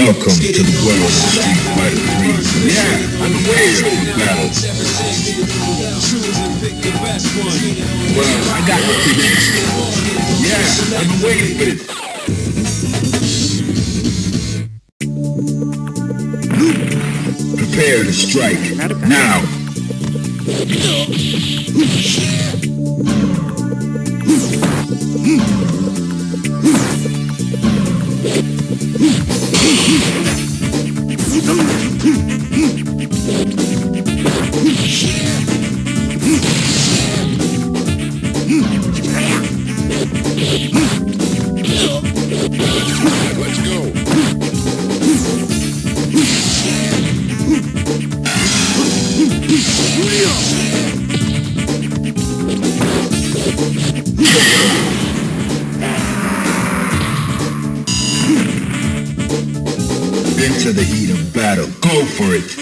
Welcome to the world of Street Fighter 3. Yeah, I'm aware of the battle. Well, I got the picture. Yeah, I've been waiting for this. Prepare to strike. Now. Let's for it.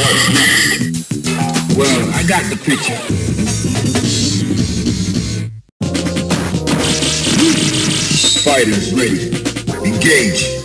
What's next? Well, I got the picture. Fighters ready. Engage.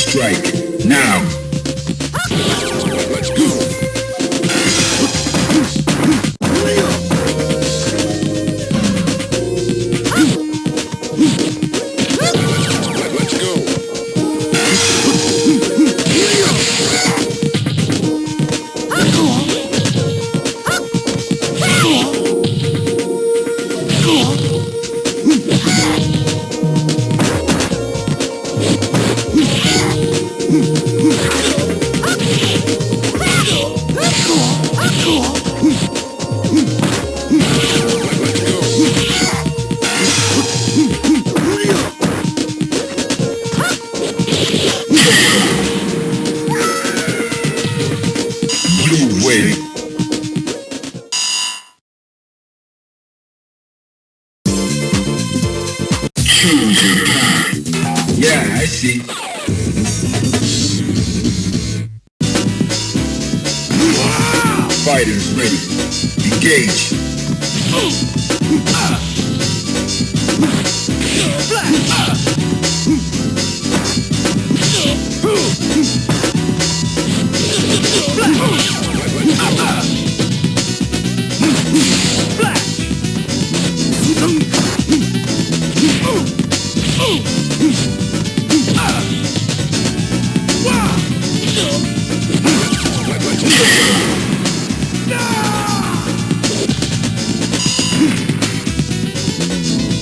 Strike. Now.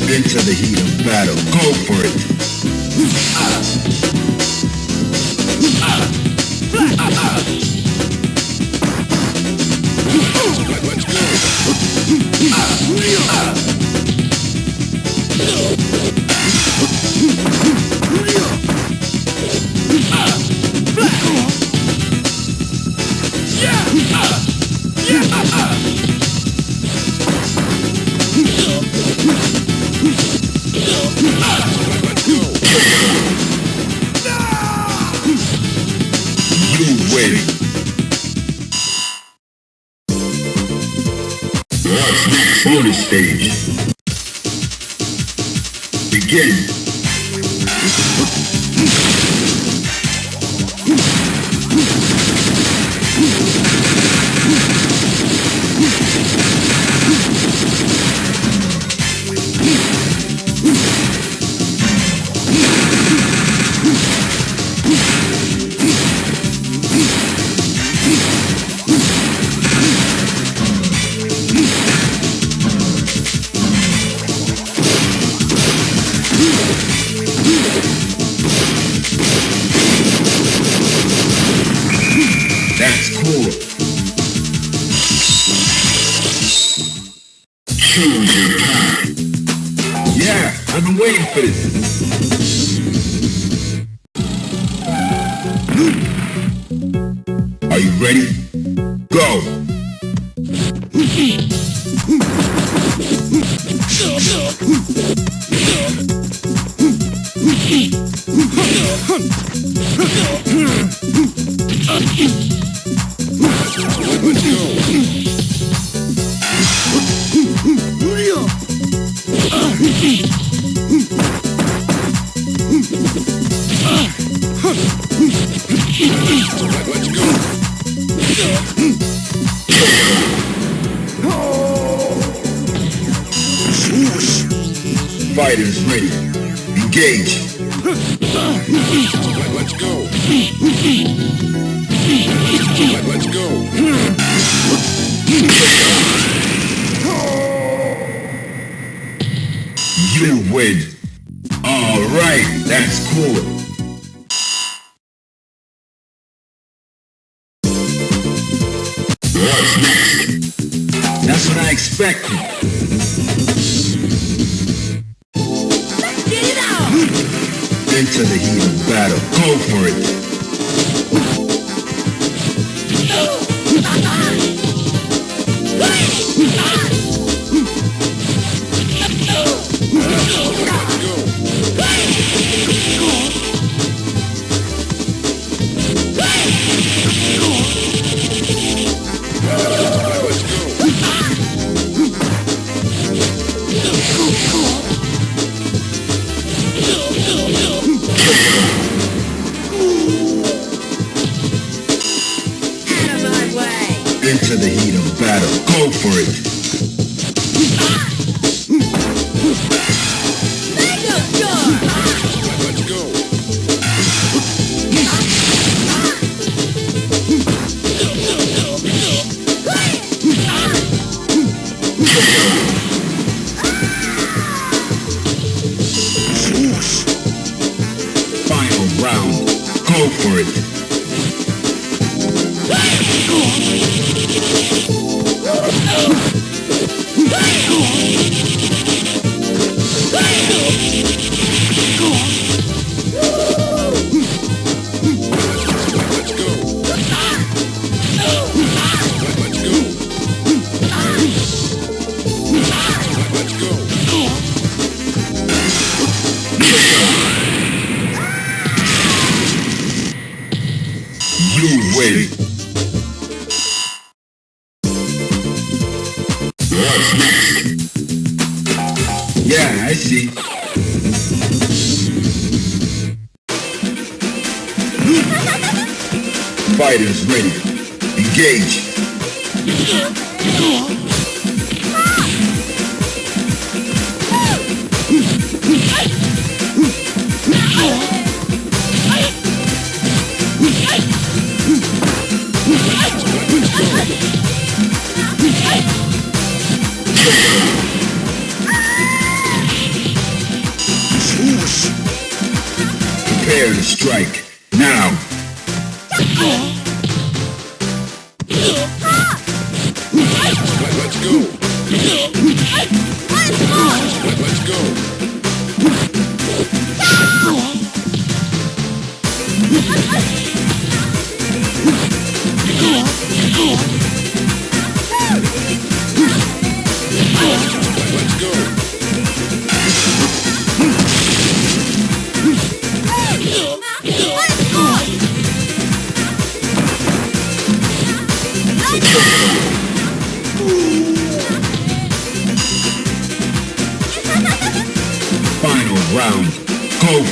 Into the heat of battle. Go for it. Let's go. the on bonus stage. Begin. preço. Engage. Let's go. Let's go. You win. Alright, that's cool. What's next? That's what I expected. into the heat of battle. Go for it.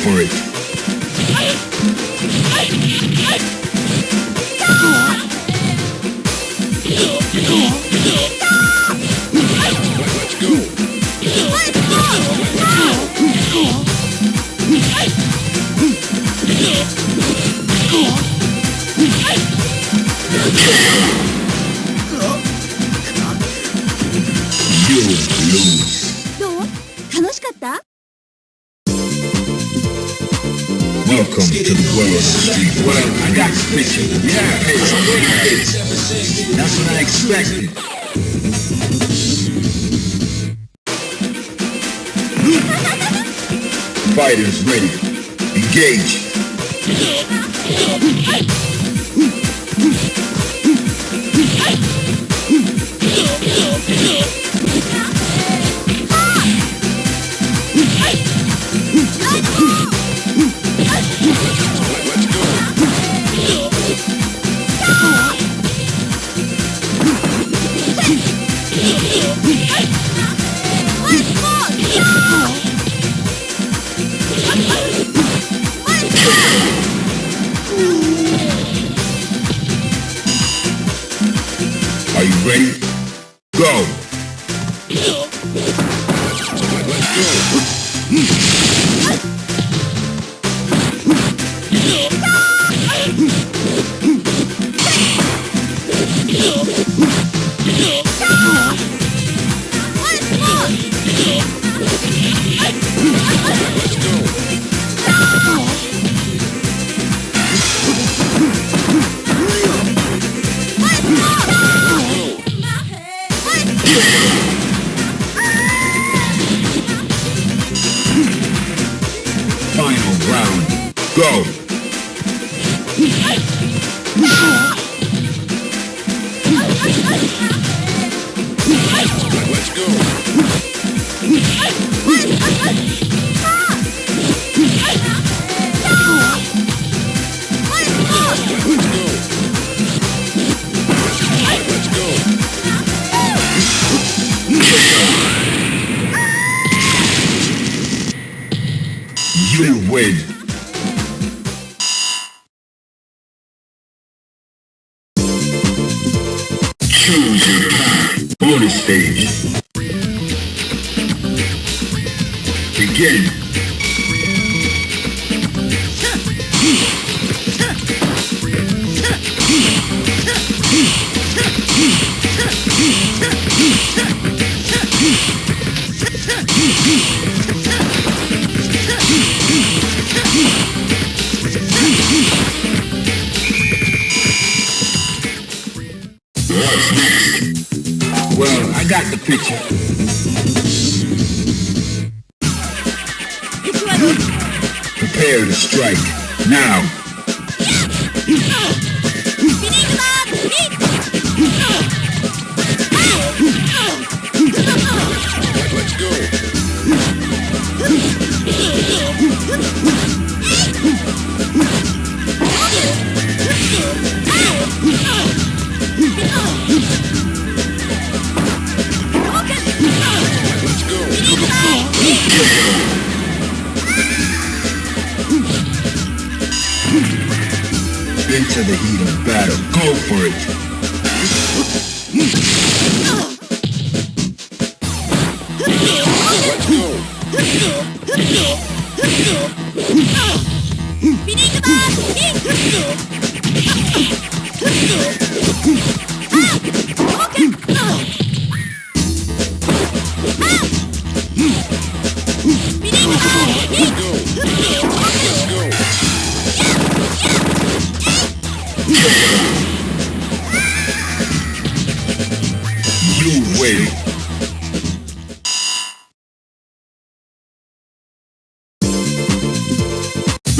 For it. Welcome to the world of street. Well, I got the picture. Yeah, hey, hey. That's what I expected. Fighters ready. Engage. Let's ready? Go. Let's go. Win. Choose your path. Bonus stage. Begin. I got the picture. Prepare to strike. Now. Into the heat of battle. Go for it.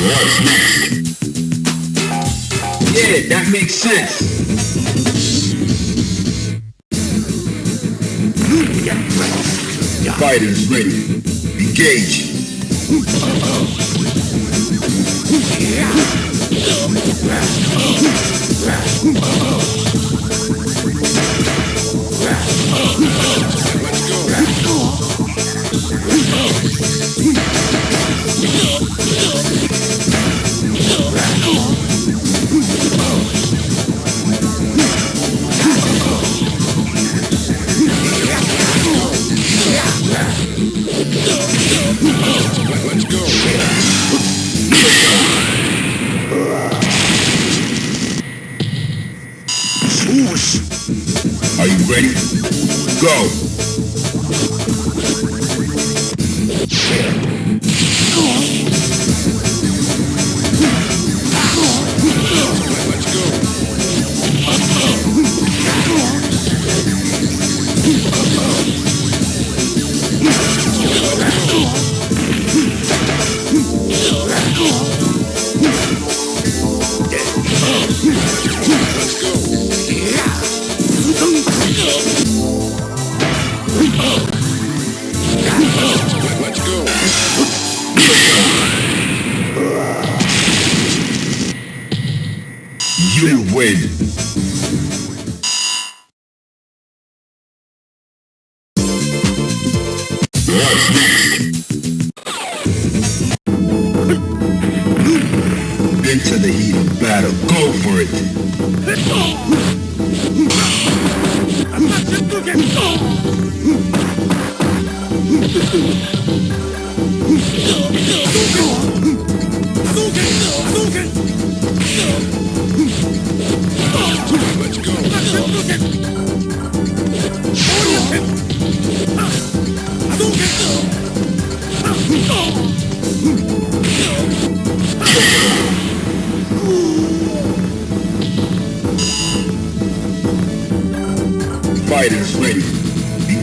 What's next? Yeah, that makes sense. Fighters ready. Engage. Let's go. Are you ready? Go! Let's go!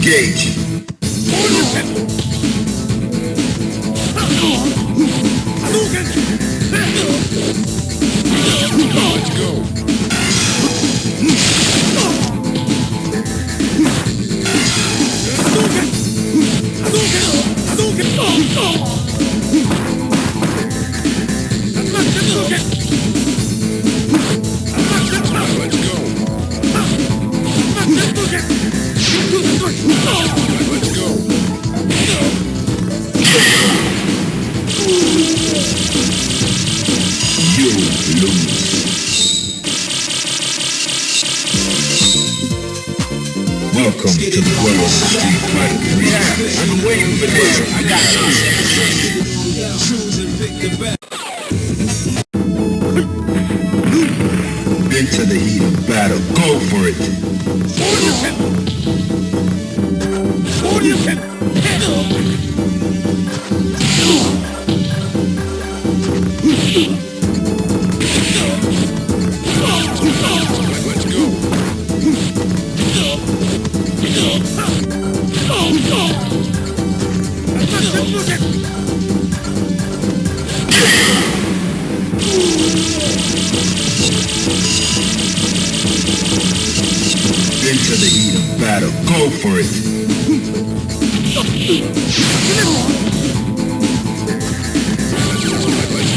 Engage. Let's go. I got you. And. Into the heat of battle, go for it.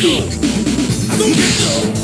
go. I don't get no.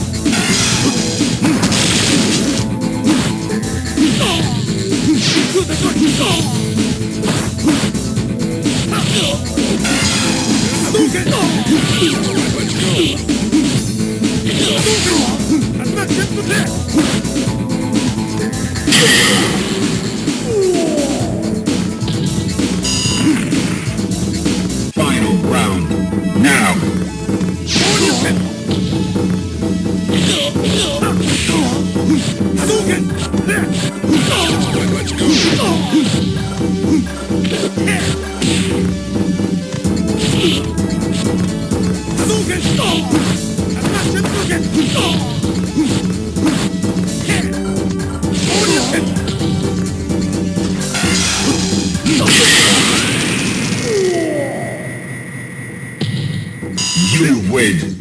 You win.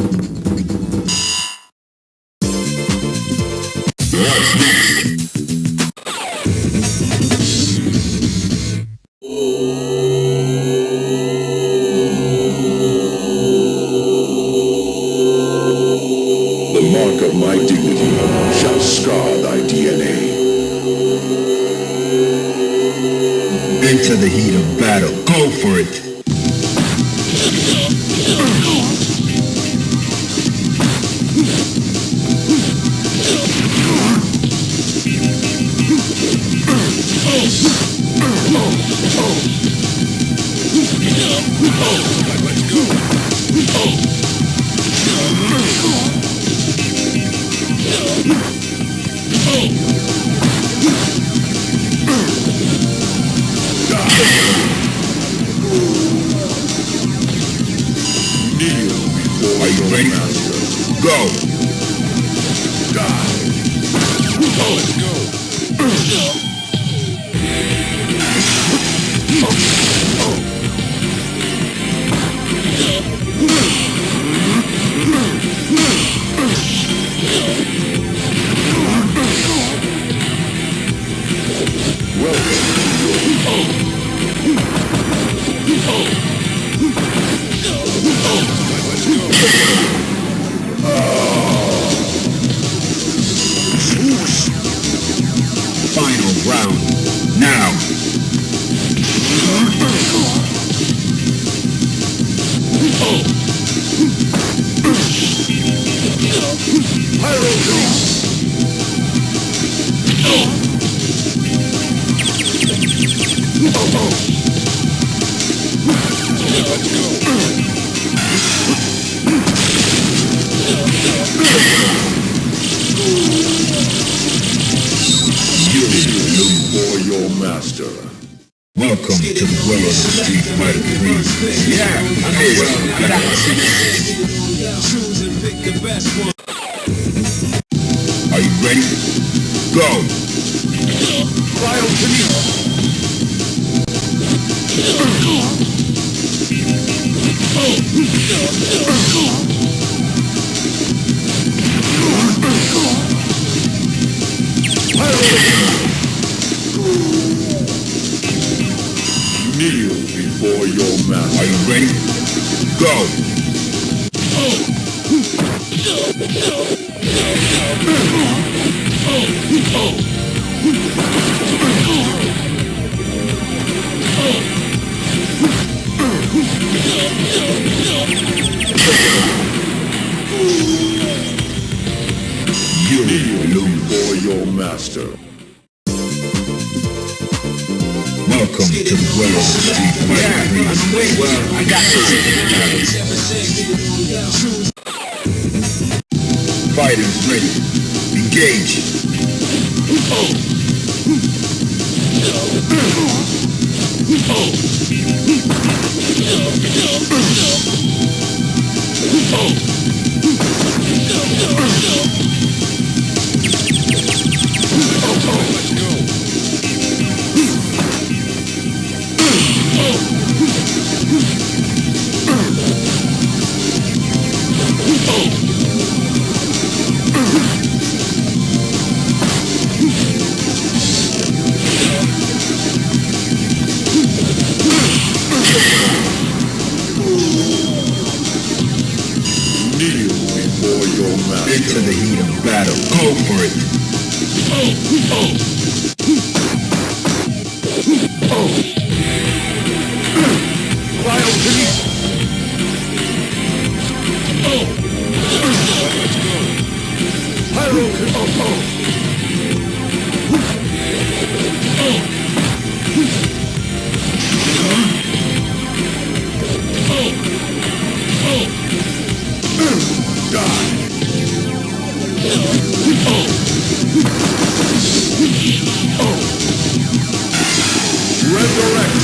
Yeah, I know well. Choose and pick the best one. Are you ready? Go. Cryokinesis. Kneel before your Are you ready? Go. You lose. For your master. Welcome to the world of Street Fighter 3. Well, I got Fighters ready. Engage. Let's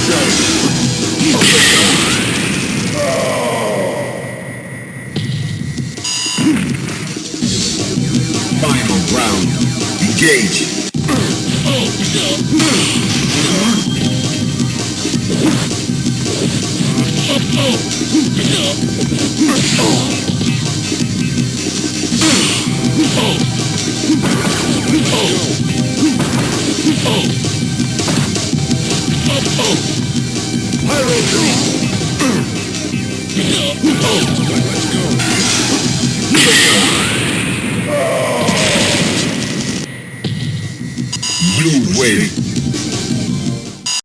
Resurrection.